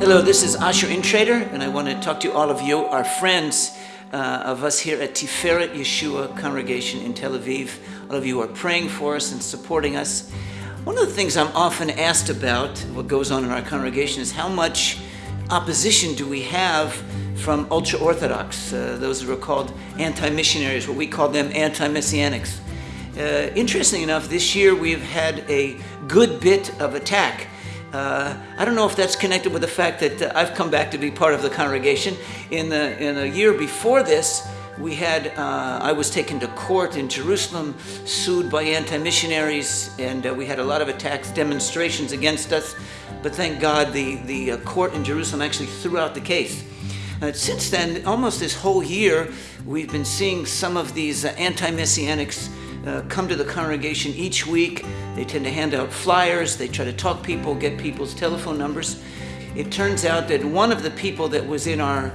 Hello, this is Asher Intrater, and I want to talk to all of you, our friends uh, of us here at Tiferet Yeshua Congregation in Tel Aviv. All of you are praying for us and supporting us. One of the things I'm often asked about, what goes on in our congregation, is how much opposition do we have from ultra Orthodox, uh, those who are called anti missionaries, what we call them anti messianics. Uh, interesting enough, this year we've had a good bit of attack uh, I don't know if that's connected with the fact that uh, I've come back to be part of the congregation. In the in year before this, we had uh, I was taken to court in Jerusalem, sued by anti-missionaries, and uh, we had a lot of attacks, demonstrations against us. But thank God, the the uh, court in Jerusalem actually threw out the case. Uh, since then, almost this whole year, we've been seeing some of these anti-messianics uh, come to the congregation each week. They tend to hand out flyers, they try to talk people, get people's telephone numbers. It turns out that one of the people that was in our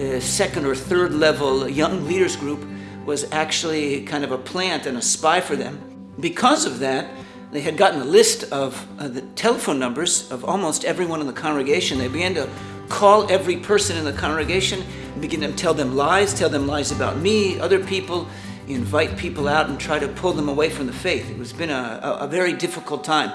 uh, second or third level young leaders group was actually kind of a plant and a spy for them. Because of that, they had gotten a list of uh, the telephone numbers of almost everyone in the congregation. They began to call every person in the congregation, begin to tell them lies, tell them lies about me, other people, invite people out and try to pull them away from the faith. It has been a, a, a very difficult time.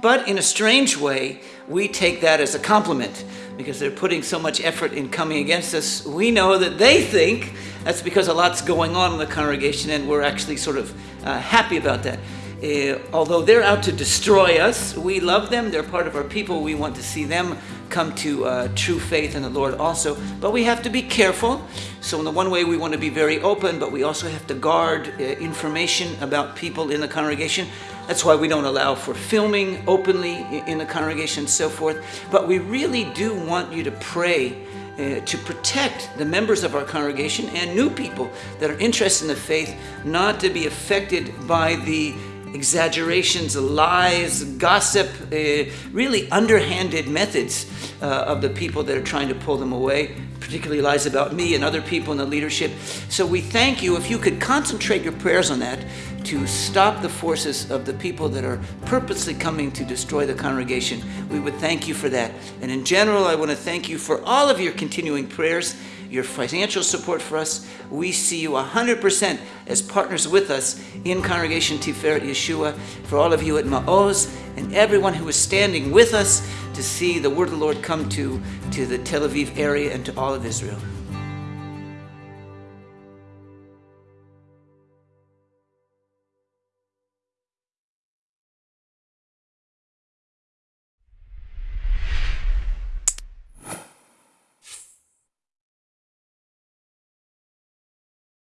But in a strange way, we take that as a compliment because they're putting so much effort in coming against us. We know that they think that's because a lot's going on in the congregation, and we're actually sort of uh, happy about that. Uh, although they're out to destroy us, we love them. They're part of our people. We want to see them come to uh, true faith in the Lord also. But we have to be careful. So, in the one way, we want to be very open, but we also have to guard uh, information about people in the congregation. That's why we don't allow for filming openly in the congregation and so forth. But we really do want you to pray. Uh, to protect the members of our congregation and new people that are interested in the faith not to be affected by the exaggerations, lies, gossip, uh, really underhanded methods uh, of the people that are trying to pull them away, particularly lies about me and other people in the leadership. So we thank you if you could concentrate your prayers on that to stop the forces of the people that are purposely coming to destroy the congregation. We would thank you for that. And in general, I want to thank you for all of your continuing prayers your financial support for us. We see you 100% as partners with us in Congregation Tiferet Yeshua. For all of you at Ma'oz and everyone who is standing with us to see the word of the Lord come to, to the Tel Aviv area and to all of Israel.